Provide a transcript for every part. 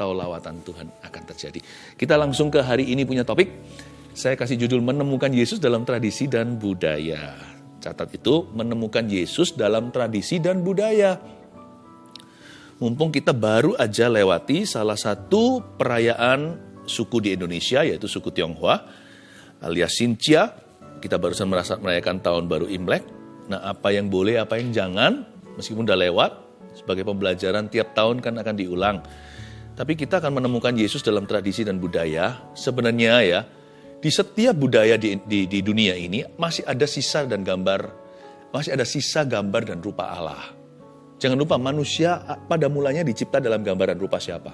atau lawatan Tuhan akan terjadi. Kita langsung ke hari ini punya topik. Saya kasih judul menemukan Yesus dalam tradisi dan budaya. Catat itu menemukan Yesus dalam tradisi dan budaya. Mumpung kita baru aja lewati salah satu perayaan suku di Indonesia yaitu suku Tionghoa alias Xinjia. Kita barusan merasa merayakan tahun baru Imlek. Nah, apa yang boleh, apa yang jangan, meskipun udah lewat, sebagai pembelajaran tiap tahun kan akan diulang. Tapi kita akan menemukan Yesus dalam tradisi dan budaya. Sebenarnya ya, di setiap budaya di, di, di dunia ini masih ada sisa dan gambar, masih ada sisa gambar dan rupa Allah. Jangan lupa manusia pada mulanya dicipta dalam gambaran rupa siapa?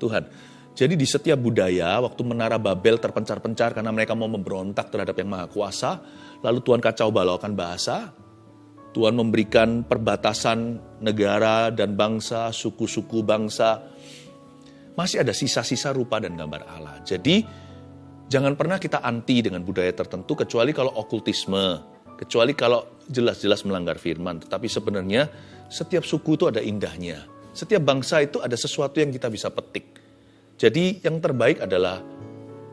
Tuhan. Jadi di setiap budaya, waktu menara Babel terpencar-pencar karena mereka mau memberontak terhadap yang maha kuasa, lalu Tuhan kacau balaukan bahasa, Tuhan memberikan perbatasan negara dan bangsa, suku-suku bangsa, masih ada sisa-sisa rupa dan gambar Allah. Jadi jangan pernah kita anti dengan budaya tertentu kecuali kalau okultisme, kecuali kalau jelas-jelas melanggar firman. Tetapi sebenarnya setiap suku itu ada indahnya. Setiap bangsa itu ada sesuatu yang kita bisa petik. Jadi yang terbaik adalah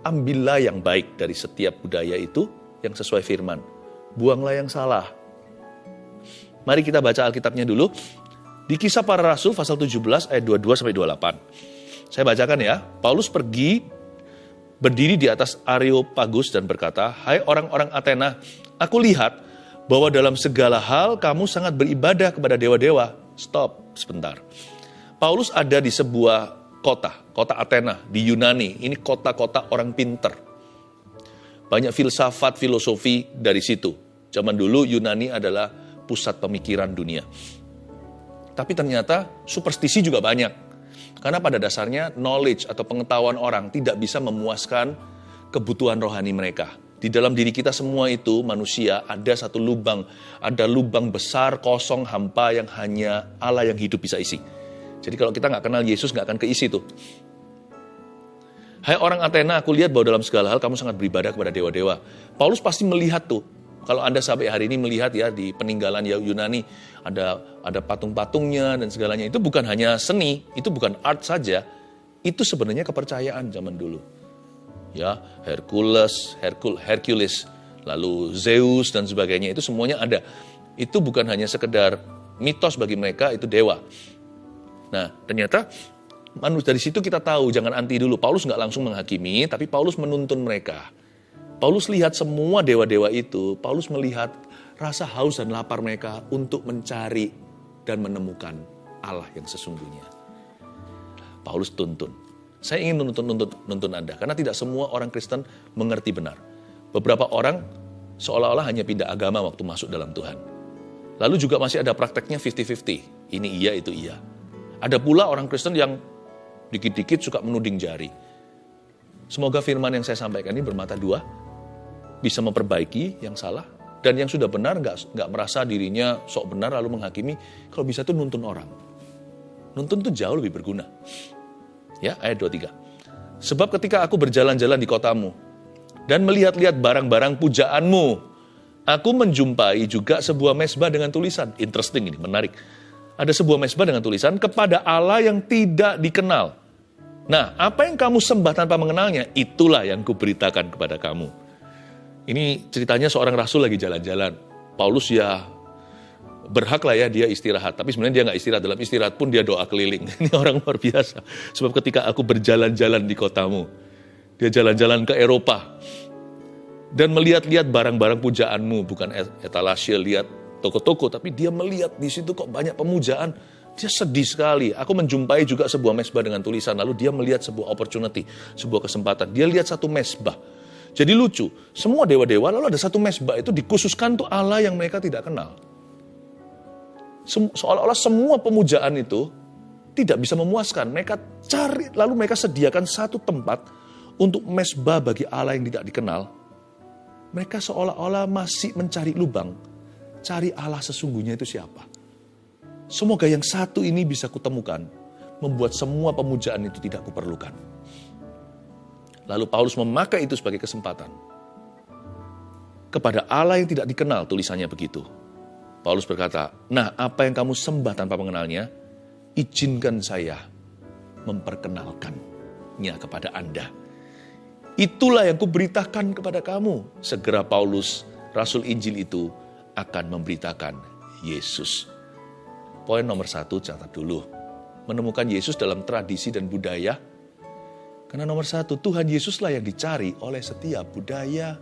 ambillah yang baik dari setiap budaya itu yang sesuai firman. Buanglah yang salah. Mari kita baca Alkitabnya dulu. Di kisah para rasul pasal 17 ayat 22 sampai 28. Saya bacakan ya. Paulus pergi berdiri di atas Areopagus dan berkata, Hai orang-orang Athena, aku lihat bahwa dalam segala hal kamu sangat beribadah kepada dewa-dewa. Stop sebentar. Paulus ada di sebuah kota, kota Athena di Yunani. Ini kota-kota orang pinter. Banyak filsafat, filosofi dari situ. Zaman dulu Yunani adalah pusat pemikiran dunia. Tapi ternyata superstisi juga banyak karena pada dasarnya knowledge atau pengetahuan orang tidak bisa memuaskan kebutuhan rohani mereka. Di dalam diri kita semua itu manusia ada satu lubang, ada lubang besar kosong hampa yang hanya Allah yang hidup bisa isi. Jadi kalau kita nggak kenal Yesus nggak akan keisi tuh. Hai orang Athena, aku lihat bahwa dalam segala hal kamu sangat beribadah kepada dewa-dewa. Paulus pasti melihat tuh kalau Anda sampai hari ini melihat ya di peninggalan Yunani ada ada patung-patungnya dan segalanya itu bukan hanya seni, itu bukan art saja, itu sebenarnya kepercayaan zaman dulu. Ya, Hercules, Hercul, Hercules, lalu Zeus dan sebagainya itu semuanya ada. Itu bukan hanya sekedar mitos bagi mereka, itu dewa. Nah, ternyata manusia dari situ kita tahu jangan anti dulu. Paulus nggak langsung menghakimi, tapi Paulus menuntun mereka. Paulus lihat semua dewa-dewa itu, Paulus melihat rasa haus dan lapar mereka untuk mencari dan menemukan Allah yang sesungguhnya. Paulus tuntun. Saya ingin menuntun nuntun, nuntun Anda, karena tidak semua orang Kristen mengerti benar. Beberapa orang seolah-olah hanya pindah agama waktu masuk dalam Tuhan. Lalu juga masih ada prakteknya 50-50. Ini iya, itu iya. Ada pula orang Kristen yang dikit-dikit suka menuding jari. Semoga firman yang saya sampaikan ini bermata dua, bisa memperbaiki yang salah dan yang sudah benar nggak nggak merasa dirinya sok benar lalu menghakimi. Kalau bisa tuh nuntun orang. Nuntun tuh jauh lebih berguna. Ya ayat 23 sebab ketika aku berjalan-jalan di kotamu dan melihat-lihat barang-barang pujaanmu aku menjumpai juga sebuah mesbah dengan tulisan. Interesting ini menarik. Ada sebuah mesbah dengan tulisan kepada Allah yang tidak dikenal. Nah apa yang kamu sembah tanpa mengenalnya itulah yang kuberitakan kepada kamu ini ceritanya seorang rasul lagi jalan-jalan. Paulus ya berhak lah ya dia istirahat. Tapi sebenarnya dia nggak istirahat. Dalam istirahat pun dia doa keliling. Ini orang luar biasa. Sebab ketika aku berjalan-jalan di kotamu, dia jalan-jalan ke Eropa dan melihat-lihat barang-barang pujaanmu, bukan etalase lihat toko-toko, tapi dia melihat di situ kok banyak pemujaan. Dia sedih sekali. Aku menjumpai juga sebuah mesbah dengan tulisan, lalu dia melihat sebuah opportunity, sebuah kesempatan. Dia lihat satu mesbah jadi lucu, semua dewa-dewa lalu ada satu mesbah itu dikhususkan untuk Allah yang mereka tidak kenal. Seolah-olah semua pemujaan itu tidak bisa memuaskan. Mereka cari, lalu mereka sediakan satu tempat untuk mesbah bagi Allah yang tidak dikenal. Mereka seolah-olah masih mencari lubang, cari Allah sesungguhnya itu siapa. Semoga yang satu ini bisa kutemukan, membuat semua pemujaan itu tidak kuperlukan. Lalu Paulus memakai itu sebagai kesempatan. Kepada Allah yang tidak dikenal, tulisannya begitu. Paulus berkata, nah apa yang kamu sembah tanpa mengenalnya, izinkan saya memperkenalkannya kepada Anda. Itulah yang kuberitakan kepada kamu. Segera Paulus, Rasul Injil itu akan memberitakan Yesus. Poin nomor satu, catat dulu. Menemukan Yesus dalam tradisi dan budaya. Karena nomor satu, Tuhan Yesuslah yang dicari oleh setiap budaya.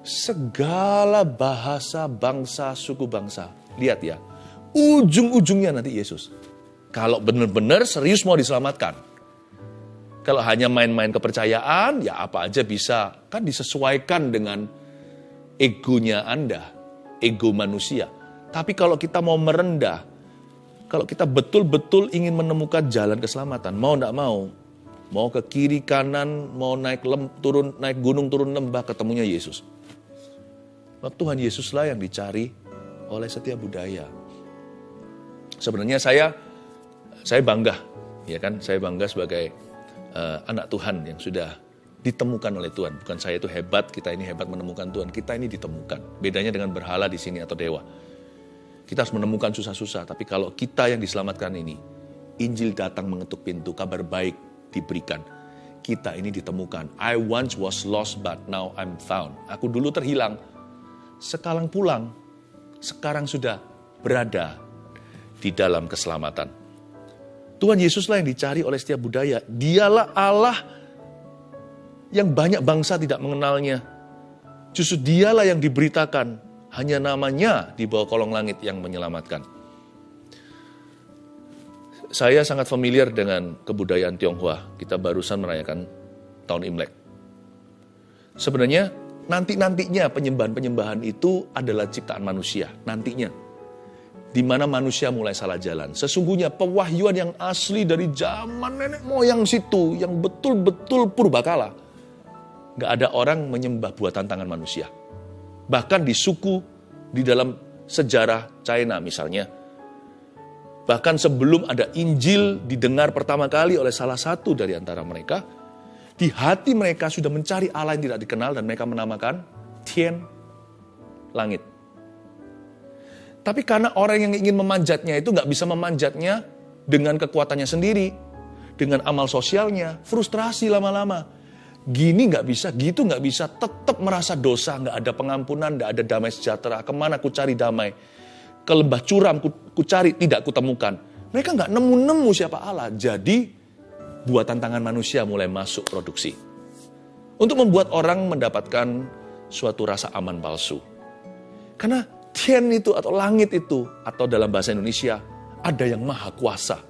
Segala bahasa, bangsa, suku bangsa. Lihat ya, ujung-ujungnya nanti Yesus. Kalau benar-benar serius mau diselamatkan, kalau hanya main-main kepercayaan, ya apa aja bisa. Kan disesuaikan dengan egonya Anda, ego manusia. Tapi kalau kita mau merendah, kalau kita betul-betul ingin menemukan jalan keselamatan, mau tidak mau, mau ke kiri kanan, mau naik lem, turun naik gunung turun lembah, ketemunya Yesus. Tuhan Yesuslah yang dicari oleh setiap budaya. Sebenarnya saya saya bangga, ya kan? Saya bangga sebagai uh, anak Tuhan yang sudah ditemukan oleh Tuhan. Bukan saya itu hebat, kita ini hebat menemukan Tuhan. Kita ini ditemukan. Bedanya dengan berhala di sini atau dewa. Kita harus menemukan susah-susah. Tapi kalau kita yang diselamatkan ini, Injil datang mengetuk pintu, kabar baik diberikan. Kita ini ditemukan. I once was lost but now I'm found. Aku dulu terhilang, sekarang pulang, sekarang sudah berada di dalam keselamatan. Tuhan Yesuslah yang dicari oleh setiap budaya. Dialah Allah yang banyak bangsa tidak mengenalnya. Justru dialah yang diberitakan. Hanya namanya di bawah kolong langit yang menyelamatkan. Saya sangat familiar dengan kebudayaan Tionghoa. Kita barusan merayakan tahun Imlek. Sebenarnya nanti-nantinya penyembahan-penyembahan itu adalah ciptaan manusia. Nantinya di mana manusia mulai salah jalan. Sesungguhnya pewahyuan yang asli dari zaman nenek moyang situ, yang betul-betul purbakala. Gak ada orang menyembah buatan tangan manusia. Bahkan di suku, di dalam sejarah China misalnya, bahkan sebelum ada Injil didengar pertama kali oleh salah satu dari antara mereka, di hati mereka sudah mencari Allah yang tidak dikenal dan mereka menamakan Tian, langit. Tapi karena orang yang ingin memanjatnya itu nggak bisa memanjatnya dengan kekuatannya sendiri, dengan amal sosialnya, frustrasi lama-lama. Gini nggak bisa, gitu nggak bisa, tetap merasa dosa, nggak ada pengampunan, nggak ada damai sejahtera. Ke mana ku cari damai? Ke lembah curam ku, ku cari, tidak kutemukan. Mereka nggak nemu-nemu siapa Allah. Jadi buatan tangan manusia mulai masuk produksi. Untuk membuat orang mendapatkan suatu rasa aman palsu. Karena Tian itu atau langit itu atau dalam bahasa Indonesia ada yang maha kuasa.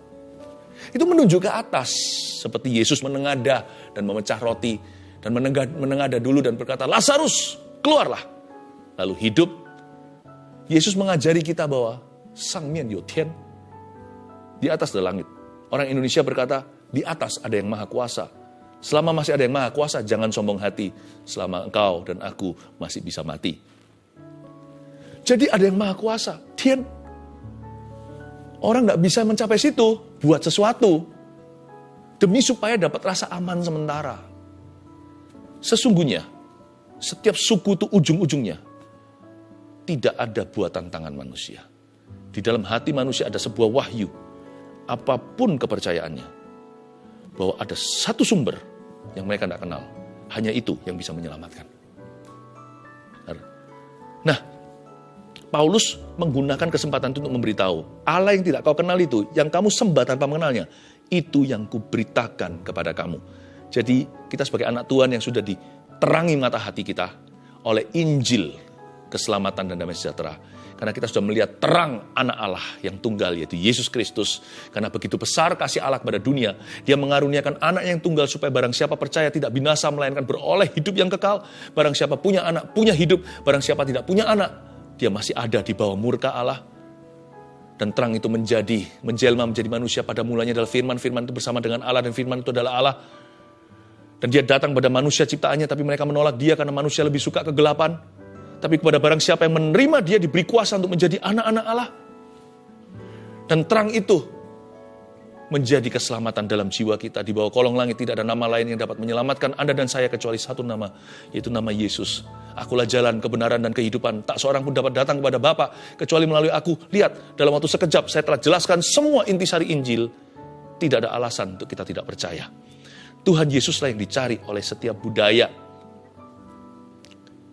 Itu menunjuk ke atas seperti Yesus menengada dan memecah roti dan menengada dulu dan berkata, "Lazarus, keluarlah." Lalu hidup. Yesus mengajari kita bahwa sang mian yo tian di atas ada langit. Orang Indonesia berkata, di atas ada yang maha kuasa. Selama masih ada yang maha kuasa, jangan sombong hati. Selama engkau dan aku masih bisa mati. Jadi ada yang maha kuasa. Tian. Orang nggak bisa mencapai situ buat sesuatu. Demi supaya dapat rasa aman sementara. Sesungguhnya, setiap suku itu ujung-ujungnya tidak ada buatan tangan manusia. Di dalam hati manusia ada sebuah wahyu. Apa pun kepercayaannya. Bahwa ada satu sumber yang mereka tidak kenal. Hanya itu yang bisa menyelamatkan. Nah, Paulus menggunakan kesempatan itu untuk memberitahu, Allah yang tidak kau kenal itu, yang kamu sembah tanpa mengenalnya, itu yang kuberitakan kepada kamu. Jadi kita sebagai anak Tuhan yang sudah diterangi mata hati kita oleh Injil, keselamatan dan damai sejahtera. Karena kita sudah melihat terang anak Allah yang tunggal yaitu Yesus Kristus. Karena begitu besar kasih Allah kepada dunia, dia mengaruniakan anak yang tunggal supaya barang siapa percaya tidak binasa melainkan beroleh hidup yang kekal. Barang siapa punya anak, punya hidup. Barang siapa tidak punya anak, dia masih ada di bawah murka Allah. Dan terang itu menjadi, menjelma menjadi manusia pada mulanya adalah firman, firman itu bersama dengan Allah dan firman itu adalah Allah. Dan dia datang pada manusia ciptaannya, tapi mereka menolak dia karena manusia lebih suka kegelapan. Tapi kepada barang siapa yang menerima dia diberi kuasa untuk menjadi anak-anak Allah. Dan terang itu menjadi keselamatan dalam jiwa kita. Di bawah kolong langit tidak ada nama lain yang dapat menyelamatkan Anda dan saya kecuali satu nama, yaitu nama Yesus. Akulah jalan, kebenaran, dan kehidupan. Tak seorang pun dapat datang kepada Bapa kecuali melalui aku. Lihat, dalam waktu sekejap saya telah jelaskan semua intisari Injil. Tidak ada alasan untuk kita tidak percaya. Tuhan Yesuslah yang dicari oleh setiap budaya.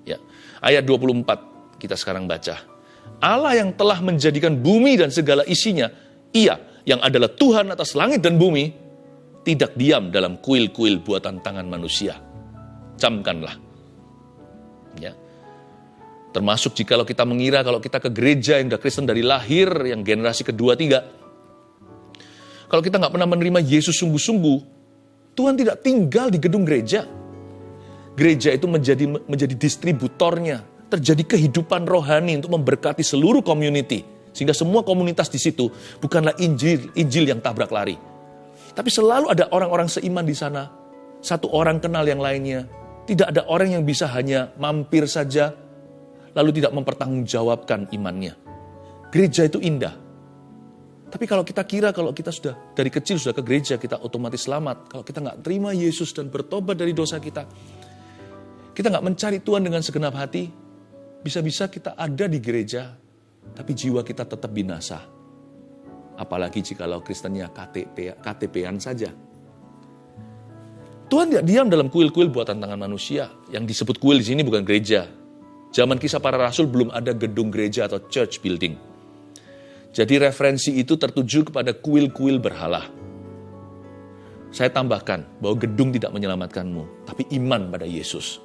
Ya, ayat 24 kita sekarang baca. Allah yang telah menjadikan bumi dan segala isinya, ia yang adalah Tuhan atas langit dan bumi, tidak diam dalam kuil-kuil buatan tangan manusia. Camkanlah. Ya. Termasuk jika kita mengira kalau kita ke gereja yang sudah Kristen dari lahir, yang generasi kedua, tiga. Kalau kita nggak pernah menerima Yesus sungguh-sungguh, Tuhan tidak tinggal di gedung gereja. Gereja itu menjadi menjadi distributornya, terjadi kehidupan rohani untuk memberkati seluruh community sehingga semua komunitas di situ bukanlah Injil, Injil yang tabrak lari. Tapi selalu ada orang-orang seiman di sana. Satu orang kenal yang lainnya. Tidak ada orang yang bisa hanya mampir saja, lalu tidak mempertanggungjawabkan imannya. Gereja itu indah. Tapi kalau kita kira kalau kita sudah dari kecil sudah ke gereja, kita otomatis selamat. Kalau kita nggak terima Yesus dan bertobat dari dosa kita, kita nggak mencari Tuhan dengan segenap hati, bisa-bisa kita ada di gereja, tapi jiwa kita tetap binasa. Apalagi jikalau Kristennya KTP, KTP-an saja. Tuhan tidak diam dalam kuil-kuil buatan tangan manusia. Yang disebut kuil di sini bukan gereja. Zaman kisah para rasul belum ada gedung gereja atau church building. Jadi referensi itu tertuju kepada kuil-kuil berhala. Saya tambahkan bahwa gedung tidak menyelamatkanmu, tapi iman pada Yesus.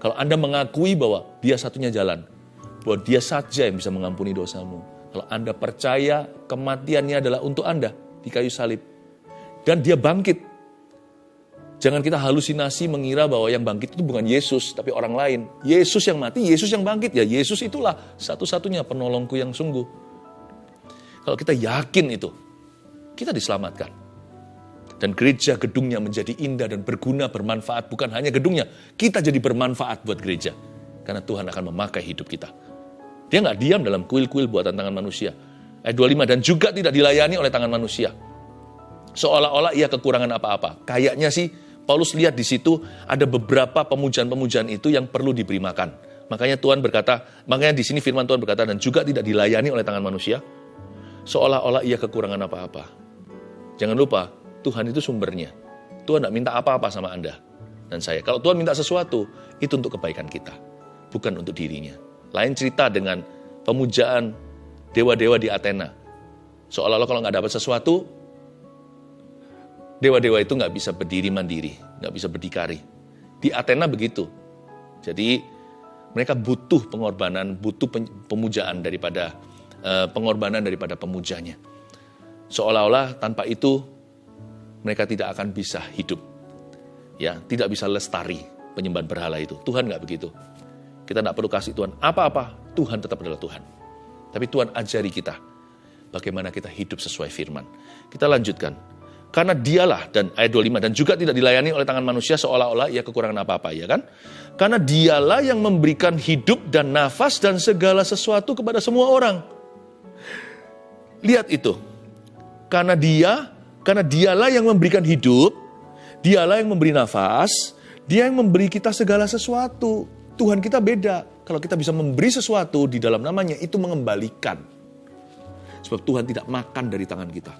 Kalau Anda mengakui bahwa dia satunya jalan, bahwa dia saja yang bisa mengampuni dosamu. Kalau Anda percaya kematiannya adalah untuk Anda di kayu salib. Dan dia bangkit. Jangan kita halusinasi mengira bahwa yang bangkit itu bukan Yesus, tapi orang lain. Yesus yang mati, Yesus yang bangkit. Ya Yesus itulah satu-satunya penolongku yang sungguh. Kalau kita yakin itu, kita diselamatkan. Dan gereja gedungnya menjadi indah dan berguna, bermanfaat. Bukan hanya gedungnya, kita jadi bermanfaat buat gereja. Karena Tuhan akan memakai hidup kita. Dia nggak diam dalam kuil-kuil buatan tangan manusia. Ayat 25, dan juga tidak dilayani oleh tangan manusia. Seolah-olah ia kekurangan apa-apa. Kayaknya sih Paulus lihat di situ ada beberapa pemujaan-pemujaan itu yang perlu diberi makan. Makanya Tuhan berkata, makanya di sini firman Tuhan berkata, dan juga tidak dilayani oleh tangan manusia. Seolah-olah ia kekurangan apa-apa. Jangan lupa, Tuhan itu sumbernya. Tuhan tidak minta apa-apa sama Anda dan saya. Kalau Tuhan minta sesuatu, itu untuk kebaikan kita, bukan untuk dirinya. Lain cerita dengan pemujaan dewa-dewa di Athena. Seolah-olah kalau nggak dapat sesuatu, dewa-dewa itu nggak bisa berdiri mandiri, nggak bisa berdikari. Di Athena begitu. Jadi mereka butuh pengorbanan, butuh pemujaan daripada uh, pengorbanan daripada pemujanya. Seolah-olah tanpa itu mereka tidak akan bisa hidup. Ya, tidak bisa lestari penyembahan berhala itu. Tuhan nggak begitu. Kita tidak perlu kasih Tuhan apa-apa, Tuhan tetap adalah Tuhan. Tapi Tuhan ajari kita bagaimana kita hidup sesuai firman. Kita lanjutkan. Karena dialah, dan ayat 25, dan juga tidak dilayani oleh tangan manusia seolah-olah ia kekurangan apa-apa, ya kan? Karena dialah yang memberikan hidup dan nafas dan segala sesuatu kepada semua orang. Lihat itu. Karena dia, karena dialah yang memberikan hidup, dialah yang memberi nafas, dia yang memberi kita segala sesuatu. Tuhan kita beda. Kalau kita bisa memberi sesuatu di dalam namanya, itu mengembalikan. Sebab Tuhan tidak makan dari tangan kita.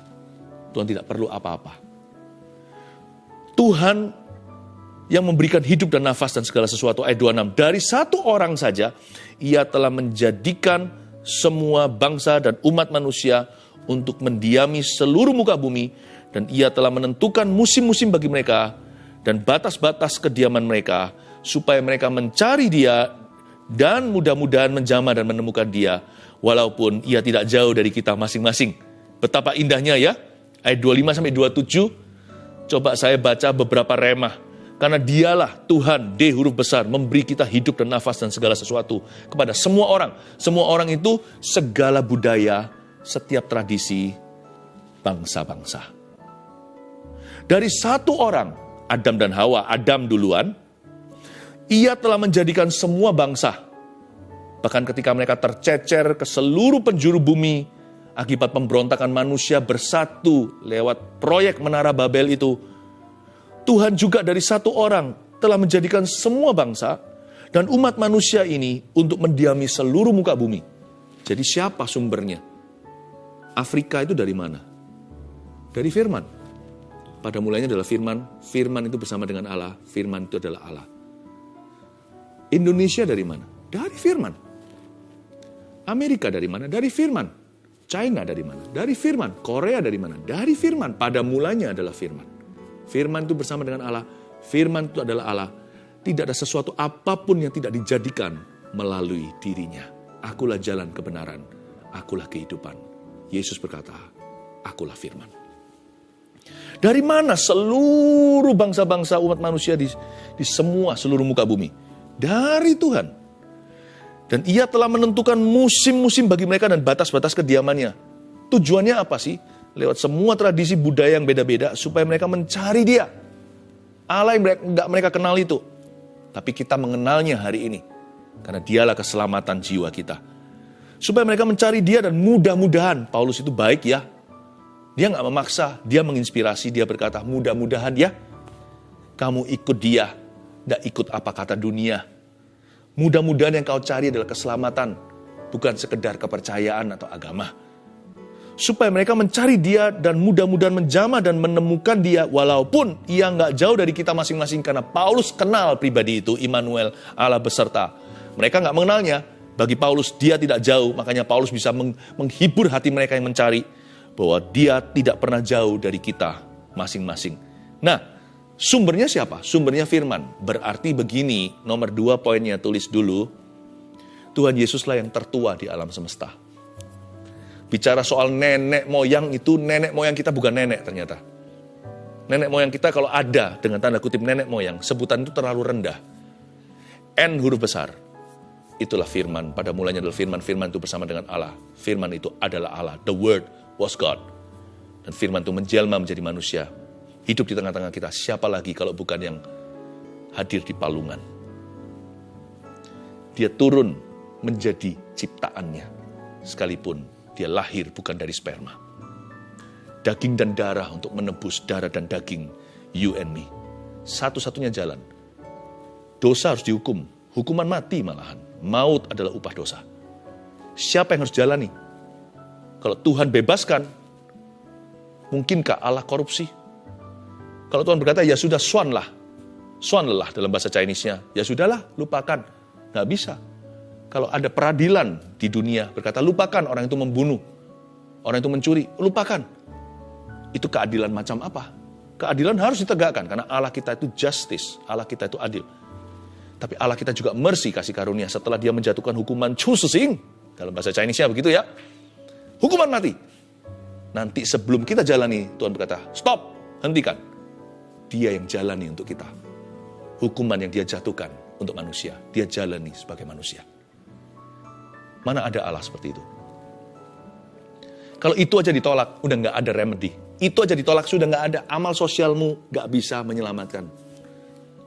Tuhan tidak perlu apa-apa. Tuhan yang memberikan hidup dan nafas dan segala sesuatu. Ayat 26. Dari satu orang saja, ia telah menjadikan semua bangsa dan umat manusia untuk mendiami seluruh muka bumi. Dan ia telah menentukan musim-musim bagi mereka dan batas-batas kediaman mereka supaya mereka mencari dia dan mudah-mudahan menjamah dan menemukan dia walaupun ia tidak jauh dari kita masing-masing. Betapa indahnya ya. Ayat 25 sampai 27. Coba saya baca beberapa remah. Karena dialah Tuhan, D huruf besar, memberi kita hidup dan nafas dan segala sesuatu kepada semua orang. Semua orang itu segala budaya, setiap tradisi, bangsa-bangsa. Dari satu orang, Adam dan Hawa, Adam duluan, ia telah menjadikan semua bangsa, bahkan ketika mereka tercecer ke seluruh penjuru bumi, akibat pemberontakan manusia bersatu lewat proyek Menara Babel itu, Tuhan juga dari satu orang telah menjadikan semua bangsa dan umat manusia ini untuk mendiami seluruh muka bumi. Jadi siapa sumbernya? Afrika itu dari mana? Dari firman. Pada mulanya adalah firman, firman itu bersama dengan Allah, firman itu adalah Allah. Indonesia dari mana? Dari firman. Amerika dari mana? Dari firman. China dari mana? Dari firman. Korea dari mana? Dari firman. Pada mulanya adalah firman. Firman itu bersama dengan Allah. Firman itu adalah Allah. Tidak ada sesuatu apa pun yang tidak dijadikan melalui dirinya. Akulah jalan kebenaran. Akulah kehidupan. Yesus berkata, akulah firman. Dari mana seluruh bangsa-bangsa umat manusia di, di semua seluruh muka bumi? Dari Tuhan. Dan ia telah menentukan musim-musim bagi mereka dan batas-batas kediamannya. Tujuannya apa sih? Lewat semua tradisi budaya yang beda-beda supaya mereka mencari dia. Allah yang mereka, mereka kenal itu. Tapi kita mengenalnya hari ini. Karena dialah keselamatan jiwa kita. Supaya mereka mencari dia dan mudah-mudahan. Paulus itu baik ya. Dia nggak memaksa, dia menginspirasi, dia berkata mudah-mudahan ya. Kamu ikut dia, tidak ikut apa kata dunia. Mudah-mudahan yang kau cari adalah keselamatan, bukan sekedar kepercayaan atau agama. Supaya mereka mencari dia dan mudah-mudahan menjama dan menemukan dia walaupun ia nggak jauh dari kita masing-masing karena Paulus kenal pribadi itu, Immanuel, Allah beserta. Mereka nggak mengenalnya, bagi Paulus, dia tidak jauh, makanya Paulus bisa menghibur hati mereka yang mencari bahwa dia tidak pernah jauh dari kita masing-masing. Nah, sumbernya siapa? Sumbernya firman. Berarti begini, nomor dua poinnya tulis dulu. Tuhan Yesuslah yang tertua di alam semesta. Bicara soal nenek moyang itu, nenek moyang kita bukan nenek ternyata. Nenek moyang kita kalau ada dengan tanda kutip nenek moyang, sebutan itu terlalu rendah. N huruf besar, itulah firman. Pada mulanya adalah firman, firman itu bersama dengan Allah. Firman itu adalah Allah. The word was God. Dan firman itu menjelma menjadi manusia. Hidup di tengah-tengah kita. Siapa lagi kalau bukan yang hadir di palungan. Dia turun menjadi ciptaannya. Sekalipun dia lahir bukan dari sperma. Daging dan darah untuk menebus darah dan daging. You and me. Satu-satunya jalan. Dosa harus dihukum. Hukuman mati malahan Maut adalah upah dosa. Siapa yang harus jalani? Kalau Tuhan bebaskan, mungkinkah Allah korupsi? Kalau Tuhan berkata, ya sudah, swan lah. Swan lelah dalam bahasa Chinese-nya. Ya sudahlah, lupakan. Nggak bisa. Kalau ada peradilan di dunia, berkata, lupakan orang itu membunuh. Orang itu mencuri, lupakan. Itu keadilan macam apa? Keadilan harus ditegakkan, karena Allah kita itu justice. Allah kita itu adil. Tapi Allah kita juga mercy kasih karunia setelah dia menjatuhkan hukuman chusing. Dalam bahasa Chinese-nya begitu ya. Hukuman mati. Nanti sebelum kita jalani, Tuhan berkata, stop, hentikan. Dia yang jalani untuk kita. Hukuman yang dia jatuhkan untuk manusia, dia jalani sebagai manusia. Mana ada Allah seperti itu? Kalau itu aja ditolak, udah nggak ada remedy. Itu aja ditolak, sudah nggak ada amal sosialmu, nggak bisa menyelamatkan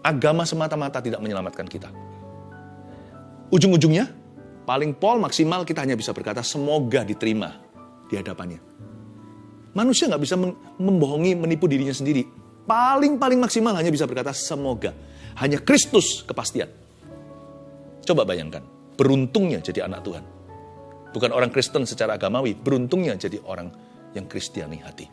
agama semata-mata tidak menyelamatkan kita. Ujung-ujungnya, paling pol maksimal kita hanya bisa berkata semoga diterima di hadapannya. Manusia nggak bisa membohongi, menipu dirinya sendiri. Paling-paling maksimal hanya bisa berkata semoga. Hanya Kristus kepastian. Coba bayangkan, beruntungnya jadi anak Tuhan. Bukan orang Kristen secara agamawi, beruntungnya jadi orang yang Kristiani hati.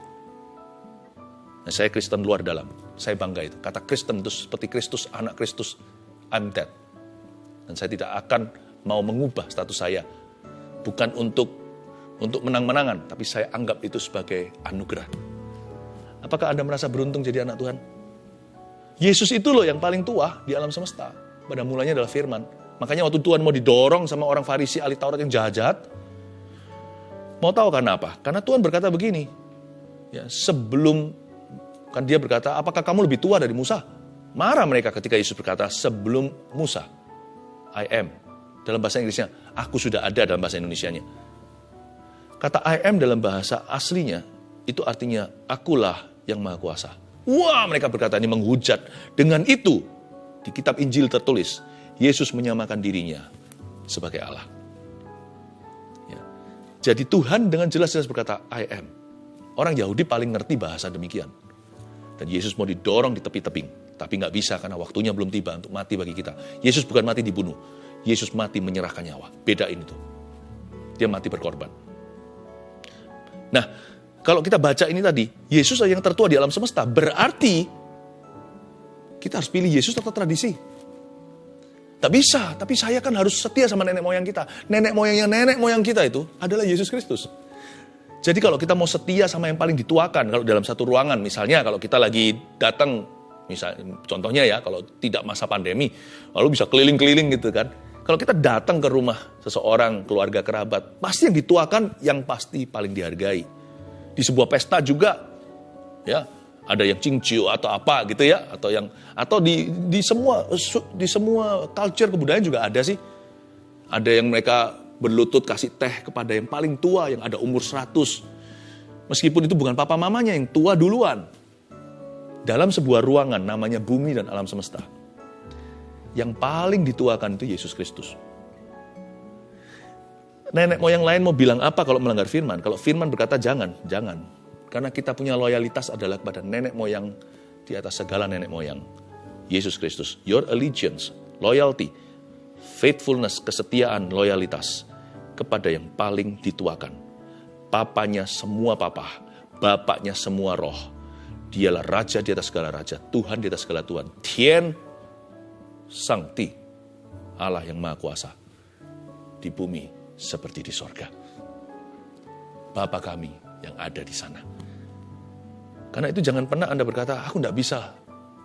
Nah, saya Kristen luar dalam. Saya bangga itu. Kata Kristen itu seperti Kristus, anak Kristus. I'm dead. Dan saya tidak akan mau mengubah status saya. Bukan untuk untuk menang-menangan, tapi saya anggap itu sebagai anugerah. Apakah Anda merasa beruntung jadi anak Tuhan? Yesus itu loh yang paling tua di alam semesta. Pada mulanya adalah firman. Makanya waktu Tuhan mau didorong sama orang Farisi ahli Taurat yang jahat-jahat, mau tahu karena apa? Karena Tuhan berkata begini, ya sebelum Kan dia berkata, apakah kamu lebih tua dari Musa? Marah mereka ketika Yesus berkata, sebelum Musa, I am. Dalam bahasa Inggrisnya, aku sudah ada dalam bahasa Indonesianya. Kata I am dalam bahasa aslinya, itu artinya akulah yang maha kuasa. Wah mereka berkata ini menghujat. Dengan itu, di kitab Injil tertulis, Yesus menyamakan dirinya sebagai Allah. Ya. Jadi Tuhan dengan jelas-jelas berkata, I am. Orang Yahudi paling ngerti bahasa demikian. Dan Yesus mau didorong di tepi tebing. Tapi nggak bisa karena waktunya belum tiba untuk mati bagi kita. Yesus bukan mati dibunuh. Yesus mati menyerahkan nyawa. Beda ini tuh. Dia mati berkorban. Nah, kalau kita baca ini tadi, Yesus yang tertua di alam semesta. Berarti kita harus pilih Yesus atau tradisi. Tak bisa, tapi saya kan harus setia sama nenek moyang kita. Nenek moyangnya nenek moyang kita itu adalah Yesus Kristus. Jadi kalau kita mau setia sama yang paling dituakan, kalau dalam satu ruangan, misalnya kalau kita lagi datang, misalnya contohnya ya, kalau tidak masa pandemi, lalu bisa keliling-keliling gitu kan. Kalau kita datang ke rumah seseorang, keluarga, kerabat, pasti yang dituakan yang pasti paling dihargai. Di sebuah pesta juga, ya ada yang cincin atau apa gitu ya atau yang atau di di semua di semua culture kebudayaan juga ada sih. Ada yang mereka berlutut kasih teh kepada yang paling tua yang ada umur 100 meskipun itu bukan papa mamanya yang tua duluan. Dalam sebuah ruangan namanya bumi dan alam semesta. Yang paling dituakan itu Yesus Kristus nenek moyang lain mau bilang apa kalau melanggar firman kalau firman berkata jangan jangan karena kita punya loyalitas adalah kepada nenek moyang di atas segala nenek moyang. Yesus Kristus. Your allegiance, loyalty, faithfulness, kesetiaan, loyalitas kepada yang paling dituakan. Papanya semua papa, bapaknya semua roh. Dialah raja di atas segala raja, Tuhan di atas segala Tuhan. Tien Sangti, Allah yang Maha Kuasa. Di bumi seperti di sorga. Bapa kami yang ada di sana. Karena itu jangan pernah Anda berkata, aku tidak bisa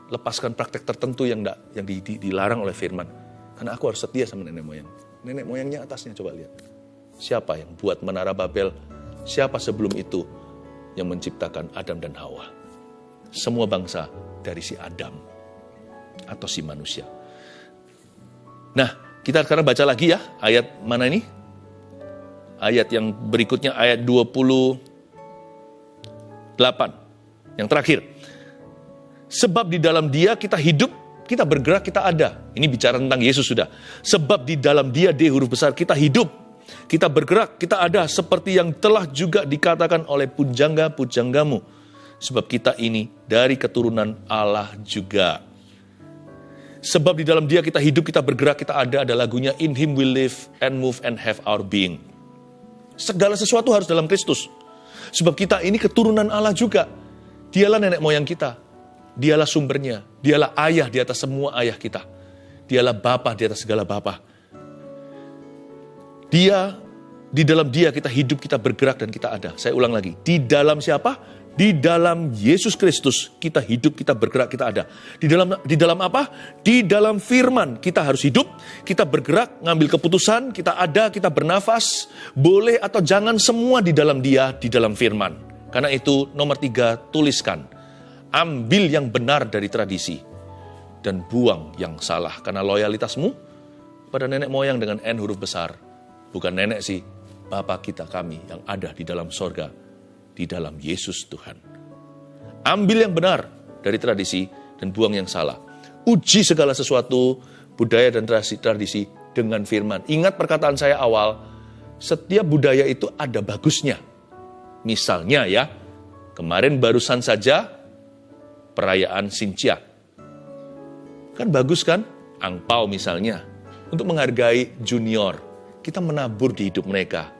lepaskan praktek tertentu yang, enggak, yang di, di, dilarang oleh firman. Karena aku harus setia sama nenek moyang. Nenek moyangnya atasnya coba lihat. Siapa yang buat menara Babel? Siapa sebelum itu yang menciptakan Adam dan Hawa? Semua bangsa dari si Adam atau si manusia. Nah, kita sekarang baca lagi ya ayat mana ini? Ayat yang berikutnya ayat 28. Yang terakhir, sebab di dalam dia kita hidup, kita bergerak, kita ada. Ini bicara tentang Yesus sudah. Sebab di dalam dia, D huruf besar, kita hidup, kita bergerak, kita ada. Seperti yang telah juga dikatakan oleh pujangga-pujanggamu. Sebab kita ini dari keturunan Allah juga. Sebab di dalam dia kita hidup, kita bergerak, kita ada. Ada lagunya In Him we live and move and have our being. Segala sesuatu harus dalam Kristus. Sebab kita ini keturunan Allah juga. Dialah nenek moyang kita. Dialah sumbernya. Dialah ayah di atas semua ayah kita. Dialah bapa di atas segala bapa. Dia, di dalam dia kita hidup, kita bergerak, dan kita ada. Saya ulang lagi. Di dalam siapa? Di dalam Yesus Kristus kita hidup, kita bergerak, kita ada. Di dalam di dalam apa? Di dalam firman kita harus hidup, kita bergerak, ngambil keputusan, kita ada, kita bernafas, boleh atau jangan semua di dalam dia, di dalam firman. Karena itu nomor tiga, tuliskan. Ambil yang benar dari tradisi. Dan buang yang salah. Karena loyalitasmu pada nenek moyang dengan N huruf besar. Bukan nenek sih, Bapak kita kami yang ada di dalam sorga. Di dalam Yesus Tuhan. Ambil yang benar dari tradisi dan buang yang salah. Uji segala sesuatu, budaya dan tradisi, tradisi dengan firman. Ingat perkataan saya awal, setiap budaya itu ada bagusnya Misalnya ya, kemarin barusan saja perayaan Sincia. Kan bagus kan? Angpau misalnya. Untuk menghargai junior. Kita menabur di hidup mereka.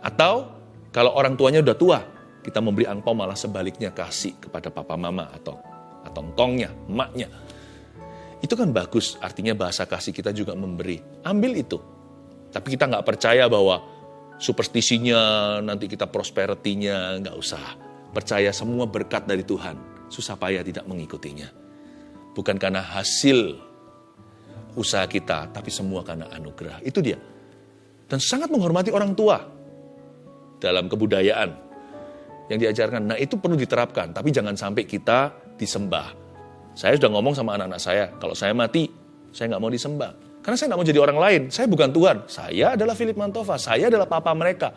Atau kalau orang tuanya udah tua, kita memberi angpau malah sebaliknya kasih kepada papa mama atau atau tongnya, emaknya. Itu kan bagus, artinya bahasa kasih kita juga memberi. Ambil itu. Tapi kita nggak percaya bahwa superstisinya, nanti kita prosperity-nya, nggak usah. Percaya semua berkat dari Tuhan, susah payah tidak mengikutinya. Bukan karena hasil usaha kita, tapi semua karena anugerah. Itu dia. Dan sangat menghormati orang tua dalam kebudayaan yang diajarkan. Nah itu perlu diterapkan, tapi jangan sampai kita disembah. Saya sudah ngomong sama anak-anak saya, kalau saya mati, saya nggak mau disembah. Karena saya nggak mau jadi orang lain. Saya bukan Tuhan. Saya adalah Philip Mantova. Saya adalah papa mereka.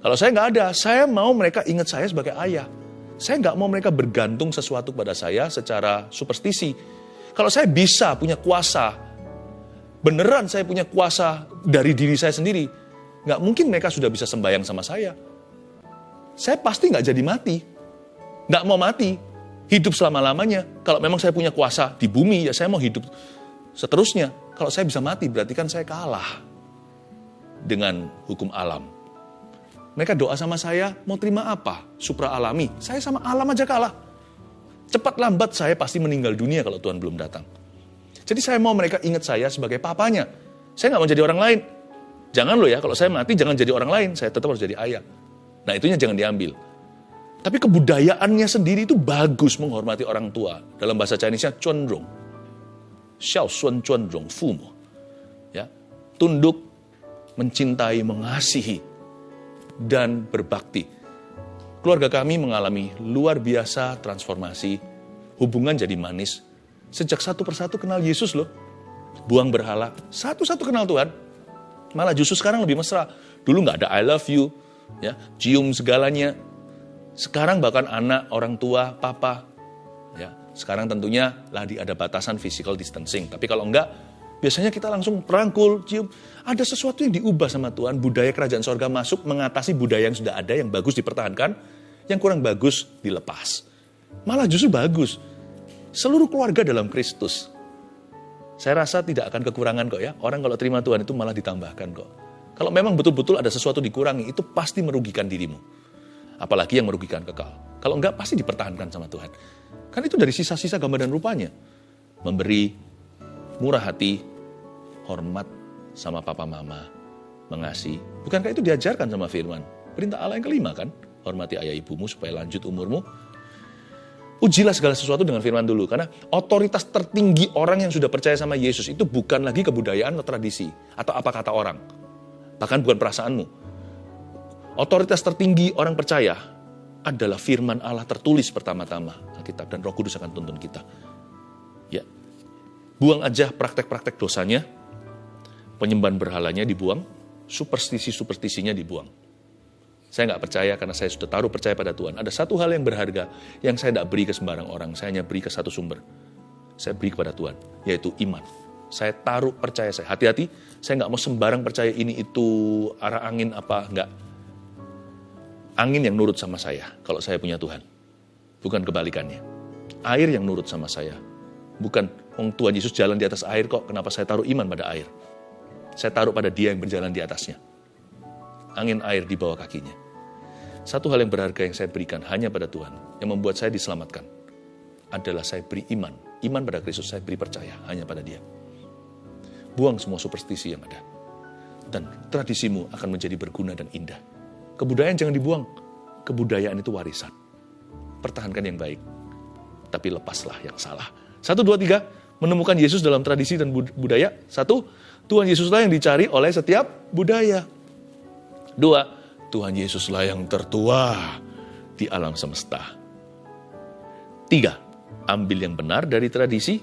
Kalau saya nggak ada, saya mau mereka ingat saya sebagai ayah. Saya nggak mau mereka bergantung sesuatu pada saya secara superstisi. Kalau saya bisa punya kuasa, beneran saya punya kuasa dari diri saya sendiri. Nggak mungkin mereka sudah bisa sembayang sama saya. Saya pasti nggak jadi mati. Nggak mau mati. Hidup selama-lamanya. Kalau memang saya punya kuasa di bumi, ya saya mau hidup seterusnya. Kalau saya bisa mati, berarti kan saya kalah dengan hukum alam. Mereka doa sama saya, mau terima apa? Supra alami. Saya sama alam aja kalah. Cepat lambat saya pasti meninggal dunia kalau Tuhan belum datang. Jadi saya mau mereka ingat saya sebagai papanya. Saya nggak mau jadi orang lain. Jangan loh ya, kalau saya mati jangan jadi orang lain. Saya tetap harus jadi ayah. Nah itunya jangan diambil. Tapi kebudayaannya sendiri itu bagus menghormati orang tua. Dalam bahasa Chinese-nya condrong. Xiao sun condrong fumo. Ya, tunduk, mencintai, mengasihi, dan berbakti. Keluarga kami mengalami luar biasa transformasi, hubungan jadi manis. Sejak satu persatu kenal Yesus loh. Buang berhala, satu-satu kenal Tuhan. Malah justru sekarang lebih mesra. Dulu nggak ada I love you, ya cium segalanya. Sekarang bahkan anak, orang tua, papa, ya sekarang tentunya lagi ada batasan physical distancing. Tapi kalau enggak, biasanya kita langsung perangkul, cium. Ada sesuatu yang diubah sama Tuhan, budaya kerajaan sorga masuk mengatasi budaya yang sudah ada, yang bagus dipertahankan, yang kurang bagus dilepas. Malah justru bagus. Seluruh keluarga dalam Kristus. Saya rasa tidak akan kekurangan kok ya. Orang kalau terima Tuhan itu malah ditambahkan kok. Kalau memang betul-betul ada sesuatu dikurangi, itu pasti merugikan dirimu. Apalagi yang merugikan kekal. Kalau enggak, pasti dipertahankan sama Tuhan. Kan itu dari sisa-sisa gambar dan rupanya. Memberi, murah hati, hormat sama papa mama, mengasihi. Bukankah itu diajarkan sama firman? Perintah Allah yang kelima kan? hormati ayah ibumu supaya lanjut umurmu. Ujilah segala sesuatu dengan firman dulu, karena otoritas tertinggi orang yang sudah percaya sama Yesus itu bukan lagi kebudayaan atau tradisi, atau apa kata orang. Bahkan bukan perasaanmu. Otoritas tertinggi orang percaya adalah firman Allah tertulis pertama-tama Alkitab dan Roh Kudus akan tuntun kita. Ya. Buang aja praktek-praktek dosanya, penyembahan berhalanya dibuang, superstisi-superstisinya dibuang. Saya nggak percaya karena saya sudah taruh percaya pada Tuhan. Ada satu hal yang berharga yang saya tidak beri ke sembarang orang. Saya hanya beri ke satu sumber. Saya beri kepada Tuhan, yaitu iman. Saya taruh percaya saya. Hati-hati, saya nggak mau sembarang percaya ini itu arah angin apa, nggak. Angin yang nurut sama saya kalau saya punya Tuhan. Bukan kebalikannya. Air yang nurut sama saya. Bukan, Wong Tuhan Yesus jalan di atas air kok, kenapa saya taruh iman pada air? Saya taruh pada dia yang berjalan di atasnya. Angin air di bawah kakinya. Satu hal yang berharga yang saya berikan hanya pada Tuhan, yang membuat saya diselamatkan, adalah saya beri iman. Iman pada Kristus, saya beri percaya hanya pada dia. Buang semua superstisi yang ada. Dan tradisimu akan menjadi berguna dan indah. Kebudayaan jangan dibuang. Kebudayaan itu warisan. Pertahankan yang baik. Tapi lepaslah yang salah. Satu, dua, tiga. Menemukan Yesus dalam tradisi dan budaya. Satu, Tuhan Yesuslah yang dicari oleh setiap budaya. Dua, Tuhan Yesuslah yang tertua di alam semesta. Tiga, ambil yang benar dari tradisi,